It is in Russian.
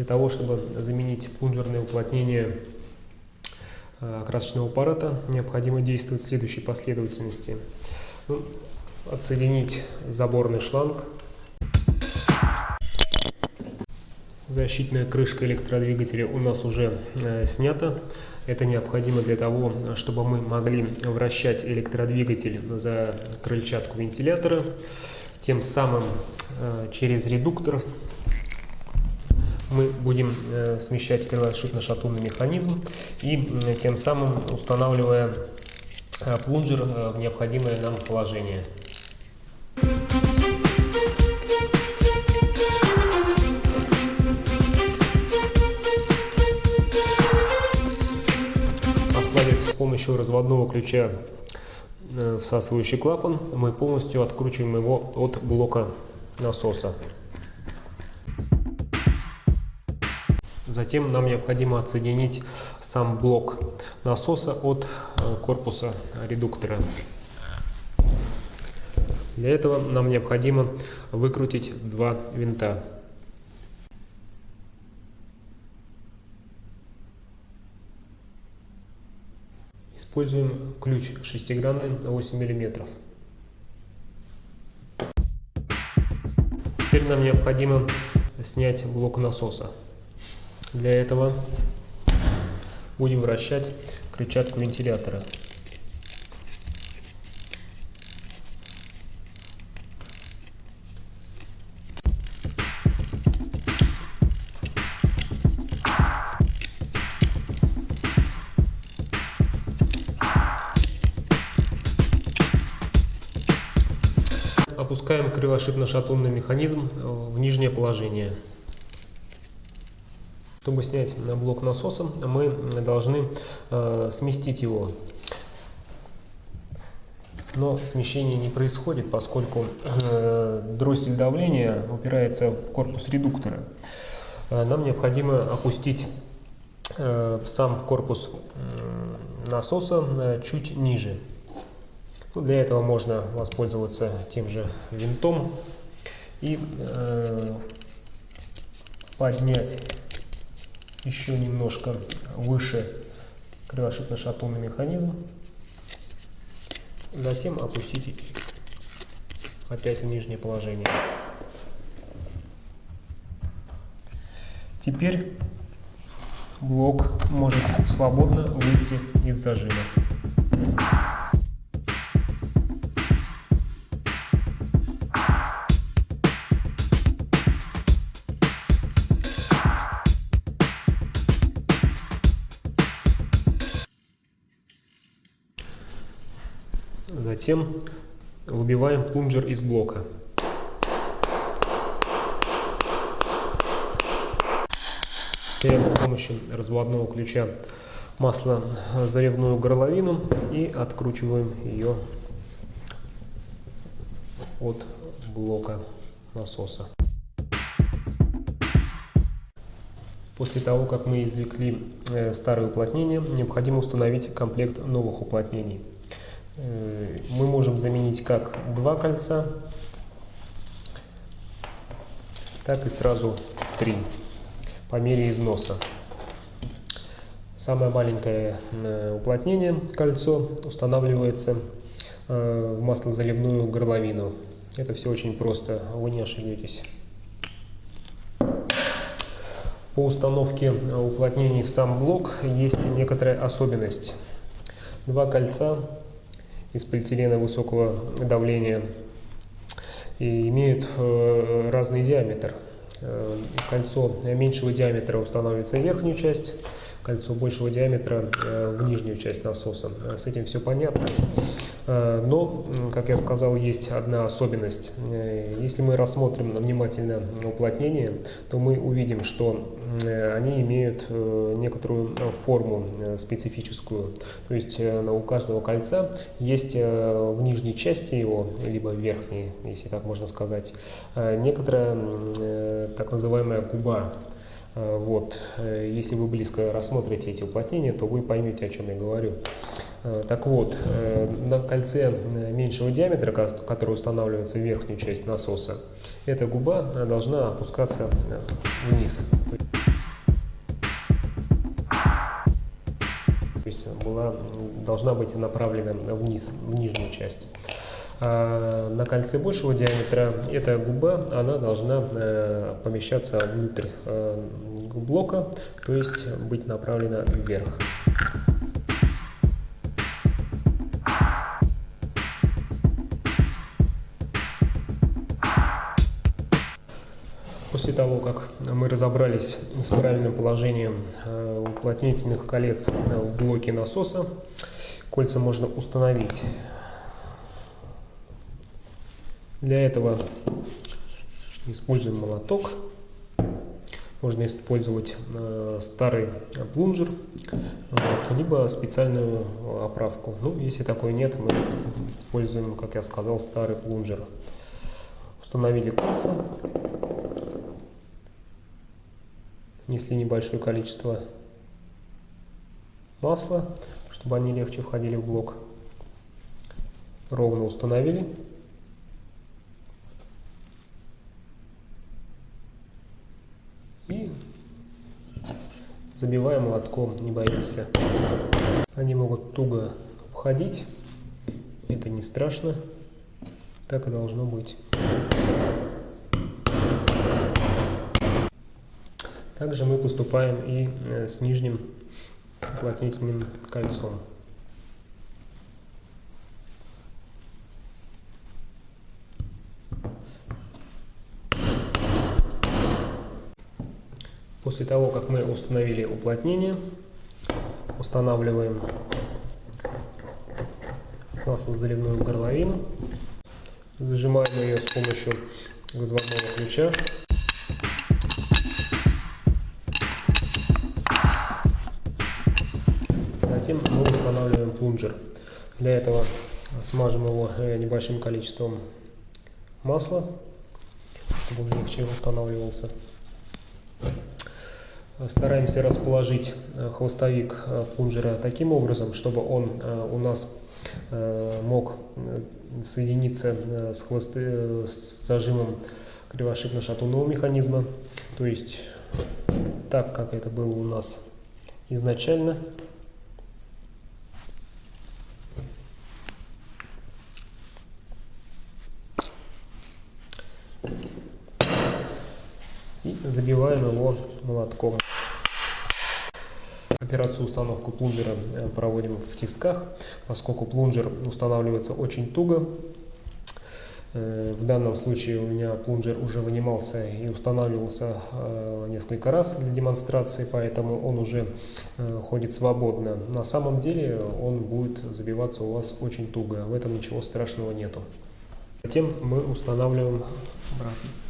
Для того, чтобы заменить плунжерное уплотнение э, красочного аппарата, необходимо действовать в следующей последовательности. Ну, отсоединить заборный шланг. Защитная крышка электродвигателя у нас уже э, снята. Это необходимо для того, чтобы мы могли вращать электродвигатель за крыльчатку вентилятора. Тем самым э, через редуктор мы будем э, смещать крылошипно-шатунный механизм и э, тем самым устанавливая э, плунжер в необходимое нам положение. Оставив с помощью разводного ключа всасывающий клапан, мы полностью откручиваем его от блока насоса. Затем нам необходимо отсоединить сам блок насоса от э, корпуса редуктора. Для этого нам необходимо выкрутить два винта. Используем ключ шестигранный на 8 мм. Теперь нам необходимо снять блок насоса. Для этого будем вращать крыльчатку вентилятора. Опускаем кривошипно-шатунный механизм в нижнее положение. Чтобы снять блок насоса, мы должны э, сместить его. Но смещение не происходит, поскольку э, дроссель давления упирается в корпус редуктора. Э, нам необходимо опустить э, сам корпус э, насоса э, чуть ниже. Ну, для этого можно воспользоваться тем же винтом и поднять еще немножко выше кривошипно-шатунный механизм. Затем опустить опять в нижнее положение. Теперь блок может свободно выйти из зажима. Затем выбиваем плунжер из блока. Берем с помощью разводного ключа масло заливную горловину и откручиваем ее от блока насоса. После того, как мы извлекли э, старое уплотнение, необходимо установить комплект новых уплотнений. Э, мы можем заменить как два кольца, так и сразу три по мере износа. Самое маленькое э, уплотнение, кольцо, устанавливается э, в маслозаливную горловину. Это все очень просто, вы не ошибетесь. По установке уплотнений в сам блок есть некоторая особенность. Два кольца из полиэтилена высокого давления и имеют э, разный диаметр. Э, кольцо меньшего диаметра устанавливается в верхнюю часть, кольцо большего диаметра э, в нижнюю часть насоса. С этим все понятно. Но, как я сказал, есть одна особенность. Если мы рассмотрим внимательно уплотнение, то мы увидим, что Э, они имеют э, некоторую э, форму специфическую. То есть у каждого кольца есть в нижней части его, либо в верхней, если так можно сказать, некоторая так называемая губа. Э, вот. Э, если вы близко рассмотрите эти уплотнения, то вы поймете, о чем я говорю. Э, так вот, на кольце меньшего диаметра, который устанавливается в верхнюю часть насоса, эта губа должна опускаться вниз. То есть была, должна быть направлена вниз, в нижнюю часть. А на кольце большего диаметра эта губа, она должна э, помещаться внутрь э, блока, то есть быть направлена вверх. После того, как мы разобрались с правильным положением э, уплотнительных колец в блоке насоса, кольца можно установить. Для этого используем молоток. Можно использовать э, старый плунжер, вот, либо специальную оправку. Ну, если такой нет, мы используем, как я сказал, старый плунжер. Установили кольца внесли небольшое количество масла, чтобы они легче входили в блок. Ровно установили. И забиваем молотком, не боимся. Они могут туго входить, это не страшно, так и должно быть. Также мы поступаем и э, с нижним уплотнительным кольцом. После того, как мы установили уплотнение, устанавливаем маслозаливную горловину, зажимаем ее с помощью разводного ключа Затем мы устанавливаем плунжер. Для этого смажем его э, небольшим количеством масла, чтобы он легче устанавливался. Стараемся расположить э, хвостовик э, плунжера таким образом, чтобы он у нас мог соединиться с, хвосты, с зажимом кривошипно-шатунного механизма, то есть так, как это было у нас изначально. и забиваем его молотком. Операцию установку плунжера э, проводим в тисках, поскольку плунжер устанавливается очень туго. Э, в данном случае у меня плунжер уже вынимался и устанавливался э, несколько раз для демонстрации, поэтому он уже ходит свободно. На самом деле он будет забиваться у вас очень туго, в этом ничего страшного нету. Затем мы устанавливаем обратно.